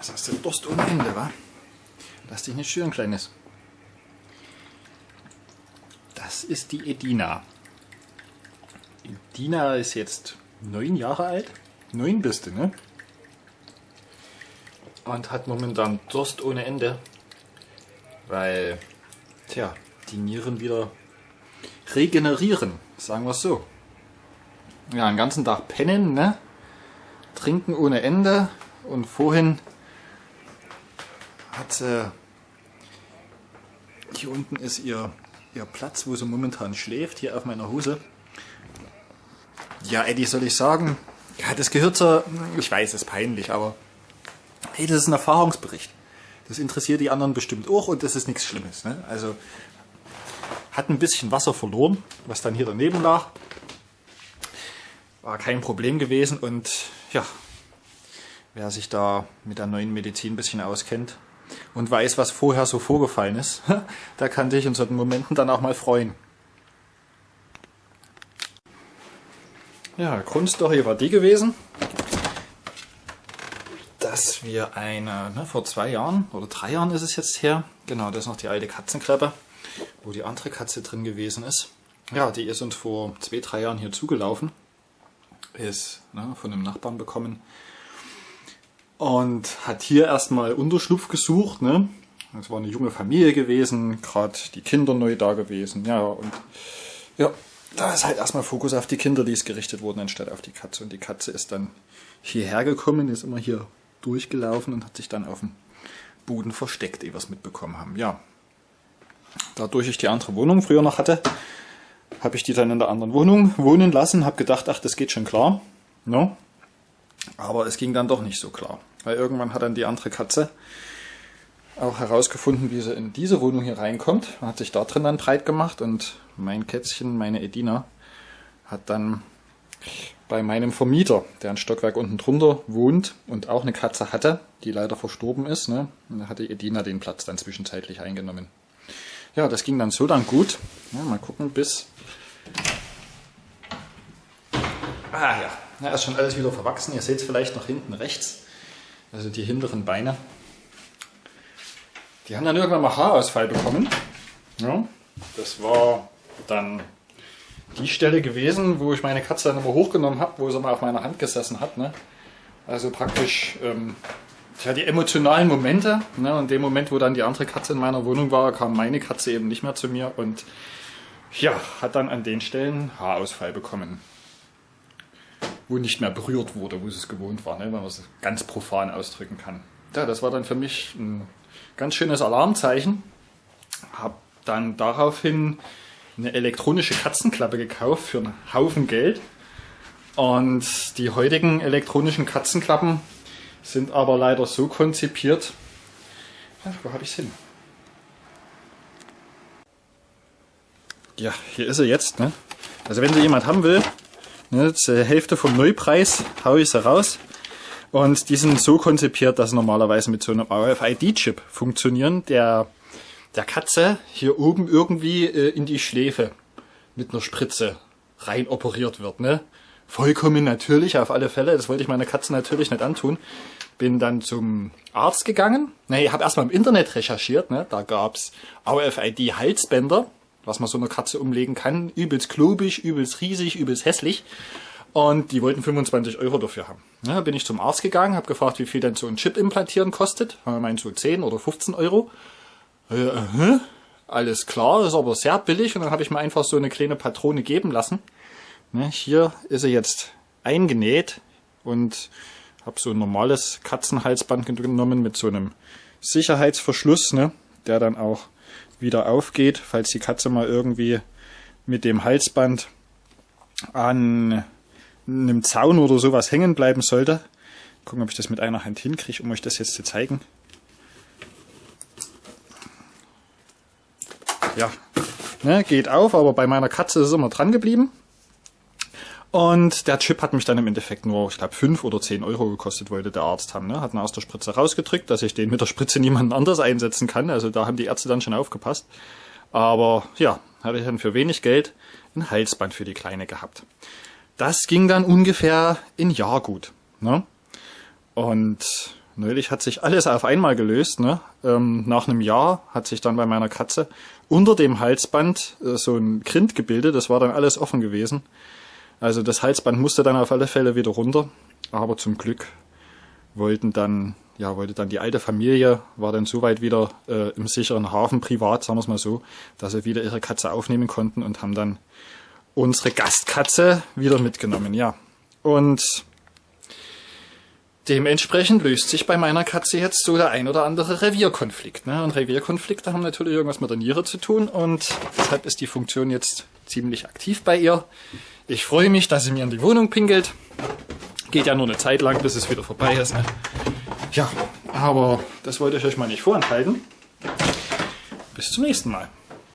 Jetzt hast du Durst ohne Ende, wa? Lass dich nicht schüren, Kleines. Das ist die Edina. Edina ist jetzt neun Jahre alt. Neun bist du, ne? Und hat momentan Durst ohne Ende. Weil, tja, die Nieren wieder regenerieren, sagen wir es so. Ja, den ganzen Tag pennen, ne? Trinken ohne Ende. Und vorhin hat sie, hier unten ist ihr, ihr Platz, wo sie momentan schläft, hier auf meiner Hose. Ja, Eddie, soll ich sagen, ja, das gehört zur, ich weiß, es ist peinlich, aber hey, das ist ein Erfahrungsbericht. Das interessiert die anderen bestimmt auch und das ist nichts Schlimmes. Ne? Also hat ein bisschen Wasser verloren, was dann hier daneben lag. War kein Problem gewesen und ja, wer sich da mit der neuen Medizin ein bisschen auskennt und weiß, was vorher so vorgefallen ist, der kann sich in solchen Momenten dann auch mal freuen. Ja, Grundstory war die gewesen, dass wir eine, ne, vor zwei Jahren oder drei Jahren ist es jetzt her, genau, das ist noch die alte Katzenkreppe, wo die andere Katze drin gewesen ist. Ja, die ist uns vor zwei, drei Jahren hier zugelaufen, ist ne, von einem Nachbarn bekommen und hat hier erstmal Unterschlupf gesucht. Ne? Das war eine junge Familie gewesen, gerade die Kinder neu da gewesen. Ja, und ja, da ist halt erstmal Fokus auf die Kinder, die ist gerichtet worden, anstatt auf die Katze. Und die Katze ist dann hierher gekommen, ist immer hier durchgelaufen und hat sich dann auf dem Boden versteckt, ehe wir es mitbekommen haben. Ja, dadurch ich die andere Wohnung früher noch hatte, habe ich die dann in der anderen Wohnung wohnen lassen, habe gedacht, ach, das geht schon klar. Ne? Aber es ging dann doch nicht so klar. Weil irgendwann hat dann die andere Katze auch herausgefunden, wie sie in diese Wohnung hier reinkommt. Hat sich da drin dann breit gemacht und mein Kätzchen, meine Edina, hat dann bei meinem Vermieter, der ein Stockwerk unten drunter wohnt und auch eine Katze hatte, die leider verstorben ist, ne, da hatte Edina den Platz dann zwischenzeitlich eingenommen. Ja, das ging dann so dann gut. Ja, mal gucken, bis... Ah ja, ja, ist schon alles wieder verwachsen. Ihr seht es vielleicht noch hinten rechts. Also die hinteren Beine. Die haben dann irgendwann mal Haarausfall bekommen. Ja, das war dann die Stelle gewesen, wo ich meine Katze dann immer hochgenommen habe, wo sie mal auf meiner Hand gesessen hat. Ne? Also praktisch ähm, ja, die emotionalen Momente. Ne? Und dem Moment, wo dann die andere Katze in meiner Wohnung war, kam meine Katze eben nicht mehr zu mir und ja, hat dann an den Stellen Haarausfall bekommen wo nicht mehr berührt wurde, wo es gewohnt war, ne, wenn man es ganz profan ausdrücken kann. Ja, das war dann für mich ein ganz schönes Alarmzeichen. Habe dann daraufhin eine elektronische Katzenklappe gekauft für einen Haufen Geld. Und die heutigen elektronischen Katzenklappen sind aber leider so konzipiert. Ja, wo habe ich es hin? Ja, hier ist er jetzt. Ne? Also wenn sie jemand haben will, Ne, die Hälfte vom Neupreis haue ich sie raus. Und die sind so konzipiert, dass sie normalerweise mit so einem RFID-Chip funktionieren, der der Katze hier oben irgendwie äh, in die Schläfe mit einer Spritze rein operiert wird. Ne? Vollkommen natürlich, auf alle Fälle. Das wollte ich meiner Katze natürlich nicht antun. Bin dann zum Arzt gegangen. Ne, ich habe erstmal im Internet recherchiert. Ne? Da gab's RFID-Halsbänder was man so einer Katze umlegen kann. Übelst klobig, übelst riesig, übelst hässlich. Und die wollten 25 Euro dafür haben. Ja, bin ich zum Arzt gegangen, habe gefragt, wie viel denn so ein Chip implantieren kostet. Er meint so 10 oder 15 Euro. Äh, alles klar, ist aber sehr billig. Und dann habe ich mir einfach so eine kleine Patrone geben lassen. Ne, hier ist er jetzt eingenäht und habe so ein normales Katzenhalsband genommen mit so einem Sicherheitsverschluss, ne, der dann auch wieder aufgeht, falls die Katze mal irgendwie mit dem Halsband an einem Zaun oder sowas hängen bleiben sollte. Gucken, ob ich das mit einer Hand hinkriege, um euch das jetzt zu zeigen. Ja, ne, geht auf, aber bei meiner Katze ist es immer dran geblieben. Und der Chip hat mich dann im Endeffekt nur, ich glaube, 5 oder 10 Euro gekostet, wollte der Arzt haben. Ne? Hat ihn aus der Spritze rausgedrückt, dass ich den mit der Spritze niemand anders einsetzen kann. Also da haben die Ärzte dann schon aufgepasst. Aber ja, hatte ich dann für wenig Geld ein Halsband für die Kleine gehabt. Das ging dann ungefähr ein Jahr gut. Ne? Und neulich hat sich alles auf einmal gelöst. Ne? Ähm, nach einem Jahr hat sich dann bei meiner Katze unter dem Halsband äh, so ein Grind gebildet. Das war dann alles offen gewesen. Also das Halsband musste dann auf alle Fälle wieder runter. Aber zum Glück wollten dann, ja, wollte dann die alte Familie, war dann soweit wieder äh, im sicheren Hafen privat, sagen wir es mal so, dass sie wieder ihre Katze aufnehmen konnten und haben dann unsere Gastkatze wieder mitgenommen, ja. Und dementsprechend löst sich bei meiner Katze jetzt so der ein oder andere Revierkonflikt. Ne? Und Revierkonflikte haben natürlich irgendwas mit der Niere zu tun und deshalb ist die Funktion jetzt ziemlich aktiv bei ihr. Ich freue mich, dass sie mir in die Wohnung pinkelt. Geht ja nur eine Zeit lang, bis es wieder vorbei ist. Ne? Ja, aber das wollte ich euch mal nicht vorenthalten. Bis zum nächsten Mal.